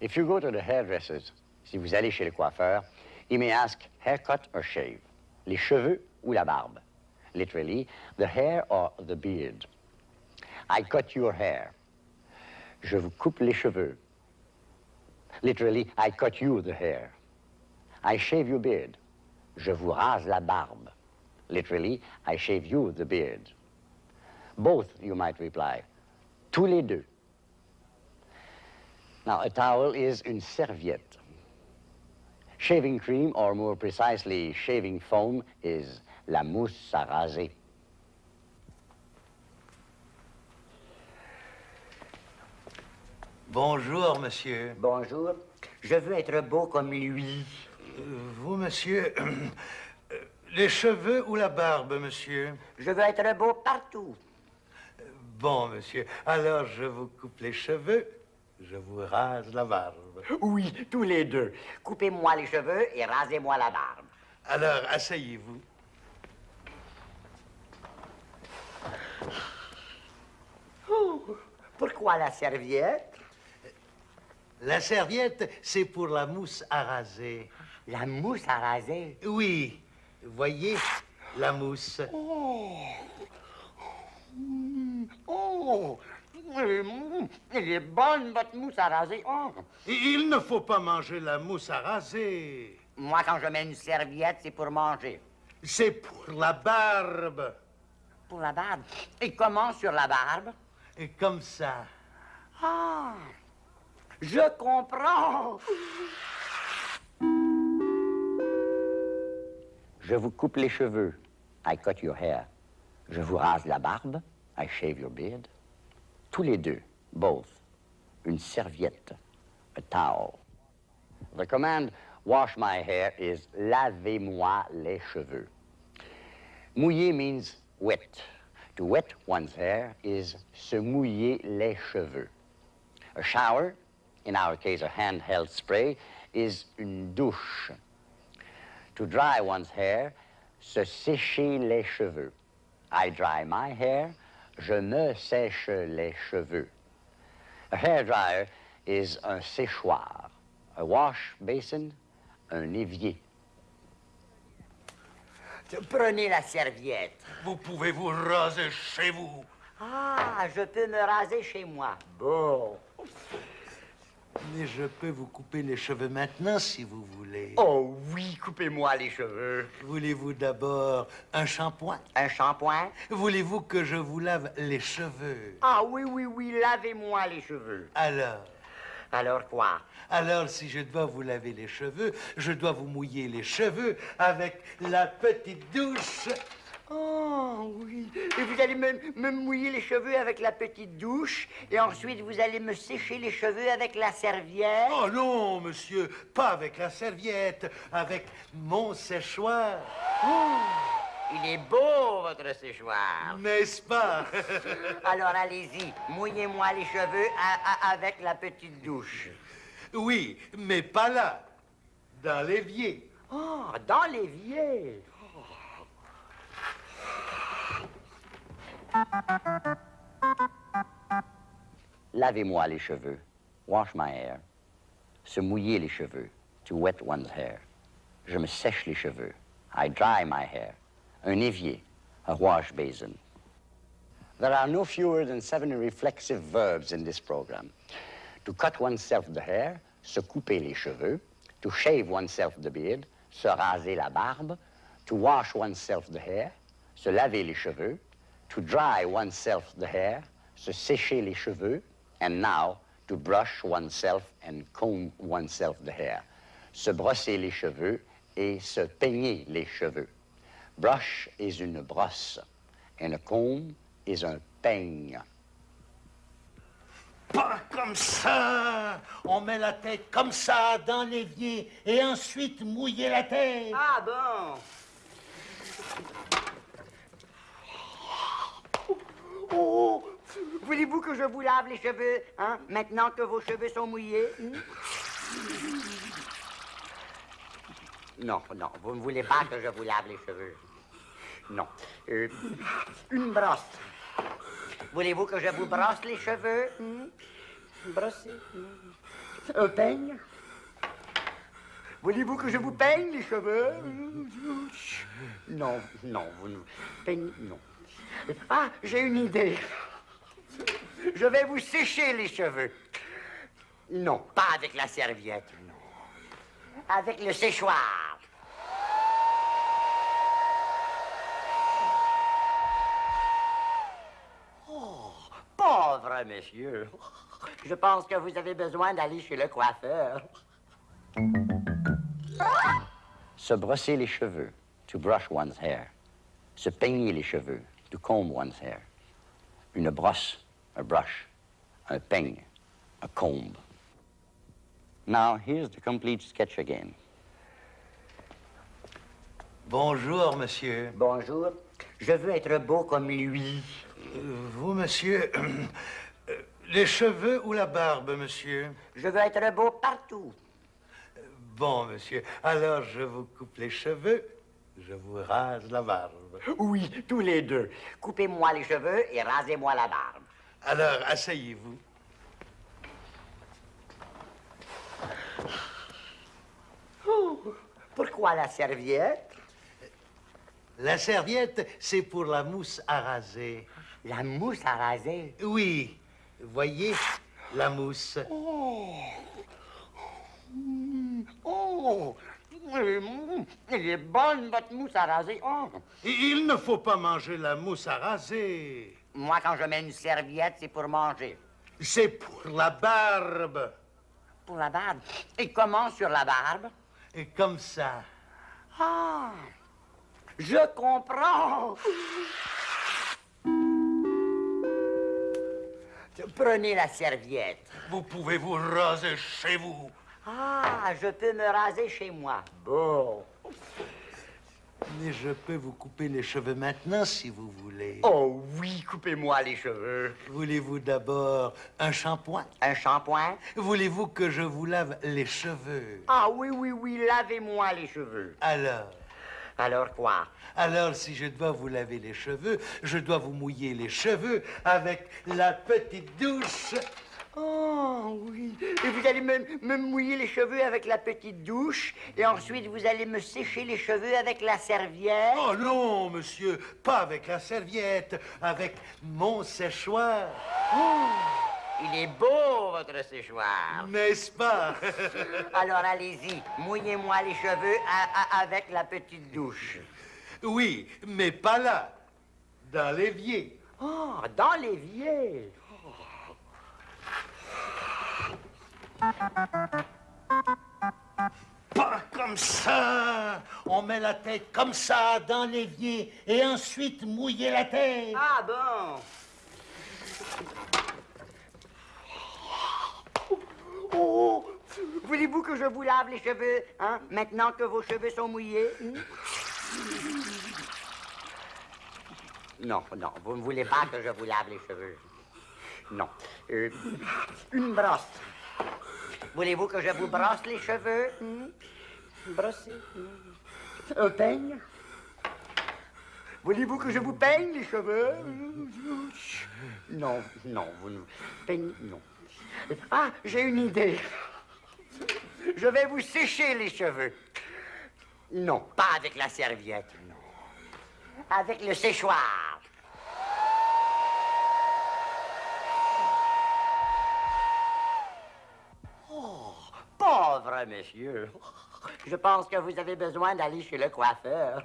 If you go to the hairdressers, si vous allez chez le coiffeur, he may ask haircut or shave, les cheveux ou la barbe? Literally, the hair or the beard? I cut your hair. Je vous coupe les cheveux. Literally, I cut you the hair. I shave your beard. Je vous rase la barbe. Literally, I shave you the beard. Both, you might reply. Tous les deux. Now, a towel is une serviette. Shaving cream, or more precisely, shaving foam, is la mousse à raser. Bonjour, monsieur. Bonjour. Je veux être beau comme lui. Euh, vous, monsieur, euh, les cheveux ou la barbe, monsieur? Je veux être beau partout. Bon, monsieur, alors je vous coupe les cheveux, je vous rase la barbe. Oui, tous les deux. Coupez-moi les cheveux et rasez-moi la barbe. Alors, asseyez-vous. Oh, pourquoi la serviette? La serviette, c'est pour la mousse à raser. La mousse à raser? Oui, voyez, la mousse. Oh, oh. Elle est bonne, votre mousse à raser. Oh. Il ne faut pas manger la mousse à raser. Moi, quand je mets une serviette, c'est pour manger. C'est pour la barbe. Pour la barbe? Et comment sur la barbe? Et comme ça. Ah, je comprends. Je vous coupe les cheveux. I cut your hair. Je vous rase la barbe. I shave your beard. Tous les deux, both, une serviette, a towel. The command wash my hair is lavez-moi les cheveux. Mouiller means wet. To wet one's hair is se mouiller les cheveux. A shower, in our case a handheld spray, is une douche. To dry one's hair, se sécher les cheveux. I dry my hair, je me sèche les cheveux. A hair dryer is un séchoir. A wash basin, un évier. Prenez la serviette. Vous pouvez vous raser chez vous. Ah, je peux me raser chez moi. Bon. Mais je peux vous couper les cheveux maintenant si vous voulez. Oh oui, coupez-moi les cheveux. Voulez-vous d'abord un shampoing? Un shampoing? Voulez-vous que je vous lave les cheveux? Ah oui, oui, oui, lavez-moi les cheveux. Alors? Alors quoi? Alors, si je dois vous laver les cheveux, je dois vous mouiller les cheveux avec la petite douche. Oh oui. Et vous allez me, me, mouiller les cheveux avec la petite douche et ensuite vous allez me sécher les cheveux avec la serviette. Oh non, monsieur, pas avec la serviette, avec mon séchoir. Oh, il est beau, votre séchoir. N'est-ce pas? Alors allez-y, mouillez-moi les cheveux à, à, avec la petite douche. Oui, mais pas là, dans l'évier. Oh, dans l'évier. Lavez-moi les cheveux. Wash my hair. Se mouiller les cheveux. To wet one's hair. Je me sèche les cheveux. I dry my hair. Un évier. A wash basin. There are no fewer than seven reflexive verbs in this program. To cut oneself the hair, se couper les cheveux. To shave oneself the beard, se raser la barbe. To wash oneself the hair, se laver les cheveux. To dry oneself the hair, se sécher les cheveux. And now, to brush oneself and comb oneself the hair. Se brosser les cheveux et se peigner les cheveux. Brush is une brosse, and a comb is un peigne. Pas comme ça On met la tête comme ça dans l'évier et ensuite mouiller la tête. Ah bon Oh, Voulez-vous que je vous lave les cheveux, hein, maintenant que vos cheveux sont mouillés? Non, non, vous ne voulez pas que je vous lave les cheveux. Non. Euh, une brosse. Voulez-vous que je vous brosse les cheveux? Hmm? Brosser. hmm. Un peigne? Voulez-vous que je vous peigne les cheveux? Non, non, vous ne... Peigne, non. Ah, j'ai une idée. Je vais vous sécher les cheveux. Non, pas avec la serviette, non. Avec le séchoir. Oh, pauvre monsieur. Je pense que vous avez besoin d'aller chez le coiffeur. Se brosser les cheveux, to brush one's hair. Se peigner les cheveux, to comb one's hair. Une brosse, a brush. Un peigne, a comb. Now, here's the complete sketch again. Bonjour, monsieur. Bonjour. Je veux être beau comme lui. Vous, monsieur, les cheveux ou la barbe, monsieur? Je veux être beau partout. Bon, monsieur, alors je vous coupe les cheveux, je vous rase la barbe. Oui, tous les deux. Coupez-moi les cheveux et rasez-moi la barbe. Alors, asseyez-vous. Pourquoi la serviette? La serviette, c'est pour la mousse à raser. La mousse à raser? Oui, voyez, la mousse. Oh! Mm, Elle est bonne, votre mousse à raser. Oh! Il ne faut pas manger la mousse à raser. Moi, quand je mets une serviette, c'est pour manger. C'est pour la barbe. Pour la barbe? Et comment sur la barbe? Et comme ça. Ah! Je comprends! Prenez la serviette. Vous pouvez vous raser chez vous. Ah, je peux me raser chez moi. Bon. Mais je peux vous couper les cheveux maintenant si vous voulez. Oh oui, coupez-moi les cheveux. Voulez-vous d'abord un shampoing? Un shampoing? Voulez-vous que je vous lave les cheveux? Ah oui, oui, oui, lavez-moi les cheveux. Alors, Alors quoi? alors si je dois vous laver les cheveux, je dois vous mouiller les cheveux avec la petite douche. Oh oui. Et vous allez me, me mouiller les cheveux avec la petite douche, et ensuite vous allez me sécher les cheveux avec la serviette. Oh non, monsieur, pas avec la serviette, avec mon séchoir. Il est beau, votre séchoir. N'est-ce pas? Alors allez-y, mouillez-moi les cheveux avec la petite douche. Oui, mais pas là, dans l'évier. Oh, dans l'évier. Pas comme ça On met la tête comme ça dans l'évier et ensuite mouiller la tête. Ah bon? Oh, voulez-vous que je vous lave les cheveux, hein, maintenant que vos cheveux sont mouillés? Non, non, vous ne voulez pas que je vous lave les cheveux. Non. Euh, une brosse. Voulez-vous que je vous brosse les cheveux? hmm? Brosser. hmm. Un peigne? Voulez-vous que je vous peigne les cheveux? Non, non, vous ne... Peigne, non. Ah, j'ai une idée. Je vais vous sécher les cheveux. Non, pas avec la serviette, non. Avec le séchoir. Oh, monsieur. Je pense que vous avez besoin d'aller chez le coiffeur.